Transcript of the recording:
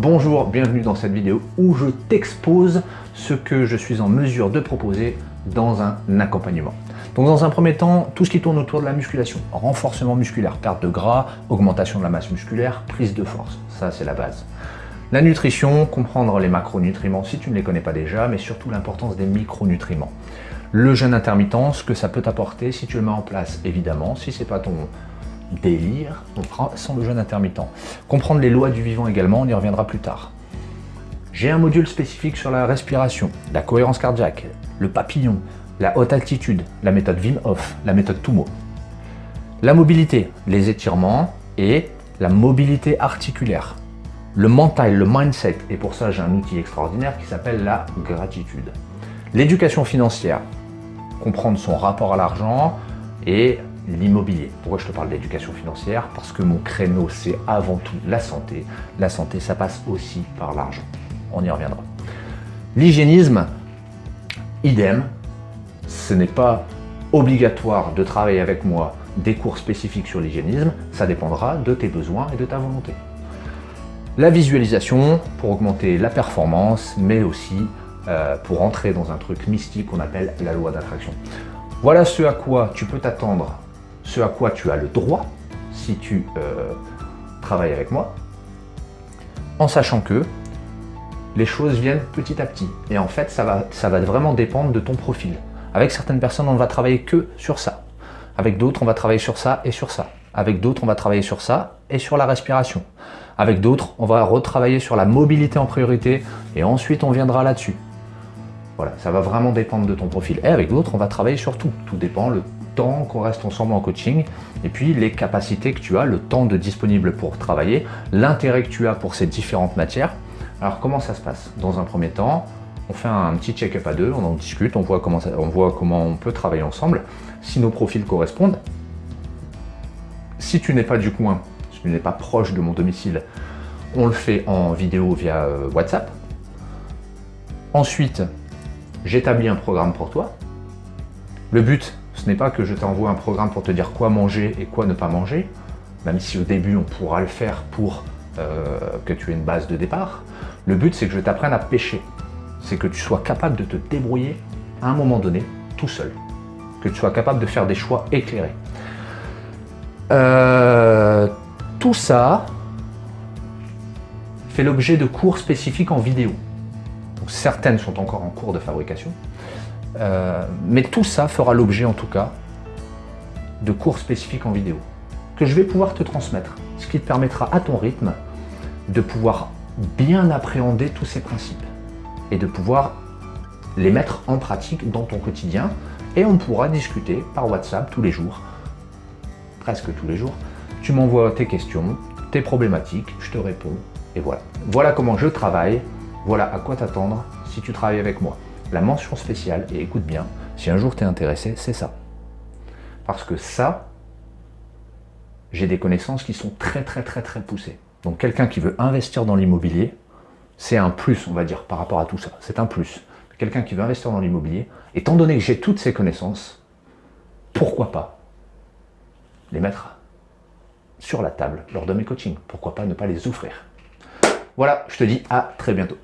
Bonjour, bienvenue dans cette vidéo où je t'expose ce que je suis en mesure de proposer dans un accompagnement. Donc dans un premier temps, tout ce qui tourne autour de la musculation, renforcement musculaire, perte de gras, augmentation de la masse musculaire, prise de force, ça c'est la base. La nutrition, comprendre les macronutriments si tu ne les connais pas déjà, mais surtout l'importance des micronutriments. Le jeûne intermittent, ce que ça peut t'apporter si tu le mets en place, évidemment, si ce n'est pas ton délire, sans le jeûne intermittent. Comprendre les lois du vivant également, on y reviendra plus tard. J'ai un module spécifique sur la respiration, la cohérence cardiaque, le papillon, la haute altitude, la méthode Wim Hof, la méthode Tumo. La mobilité, les étirements et la mobilité articulaire. Le mental, le mindset, et pour ça j'ai un outil extraordinaire qui s'appelle la gratitude. L'éducation financière, comprendre son rapport à l'argent et l'immobilier. Pourquoi je te parle d'éducation financière Parce que mon créneau, c'est avant tout la santé. La santé, ça passe aussi par l'argent. On y reviendra. L'hygiénisme, idem. Ce n'est pas obligatoire de travailler avec moi des cours spécifiques sur l'hygiénisme. Ça dépendra de tes besoins et de ta volonté. La visualisation pour augmenter la performance, mais aussi euh, pour entrer dans un truc mystique qu'on appelle la loi d'attraction. Voilà ce à quoi tu peux t'attendre ce à quoi tu as le droit si tu euh, travailles avec moi, en sachant que les choses viennent petit à petit. Et en fait, ça va, ça va vraiment dépendre de ton profil. Avec certaines personnes, on ne va travailler que sur ça. Avec d'autres, on va travailler sur ça et sur ça. Avec d'autres, on va travailler sur ça et sur la respiration. Avec d'autres, on va retravailler sur la mobilité en priorité et ensuite on viendra là-dessus. Voilà, ça va vraiment dépendre de ton profil. Et avec d'autres, on va travailler sur tout. Tout dépend le qu'on reste ensemble en coaching, et puis les capacités que tu as, le temps de disponible pour travailler, l'intérêt que tu as pour ces différentes matières. Alors comment ça se passe? Dans un premier temps, on fait un petit check-up à deux, on en discute, on voit, comment on voit comment on peut travailler ensemble, si nos profils correspondent. Si tu n'es pas du coin, si tu n'es pas proche de mon domicile, on le fait en vidéo via euh, WhatsApp. Ensuite, j'établis un programme pour toi. Le but, ce n'est pas que je t'envoie un programme pour te dire quoi manger et quoi ne pas manger, même si au début on pourra le faire pour euh, que tu aies une base de départ. Le but c'est que je t'apprenne à pêcher, c'est que tu sois capable de te débrouiller à un moment donné tout seul, que tu sois capable de faire des choix éclairés. Euh, tout ça fait l'objet de cours spécifiques en vidéo. certaines sont encore en cours de fabrication, euh, mais tout ça fera l'objet en tout cas de cours spécifiques en vidéo que je vais pouvoir te transmettre, ce qui te permettra à ton rythme de pouvoir bien appréhender tous ces principes et de pouvoir les mettre en pratique dans ton quotidien et on pourra discuter par WhatsApp tous les jours, presque tous les jours. Tu m'envoies tes questions, tes problématiques, je te réponds et voilà. Voilà comment je travaille, voilà à quoi t'attendre si tu travailles avec moi. La mention spéciale, et écoute bien, si un jour tu es intéressé, c'est ça. Parce que ça, j'ai des connaissances qui sont très très très très poussées. Donc quelqu'un qui veut investir dans l'immobilier, c'est un plus, on va dire, par rapport à tout ça. C'est un plus. Quelqu'un qui veut investir dans l'immobilier, étant donné que j'ai toutes ces connaissances, pourquoi pas les mettre sur la table lors de mes coachings? Pourquoi pas ne pas les offrir? Voilà, je te dis à très bientôt.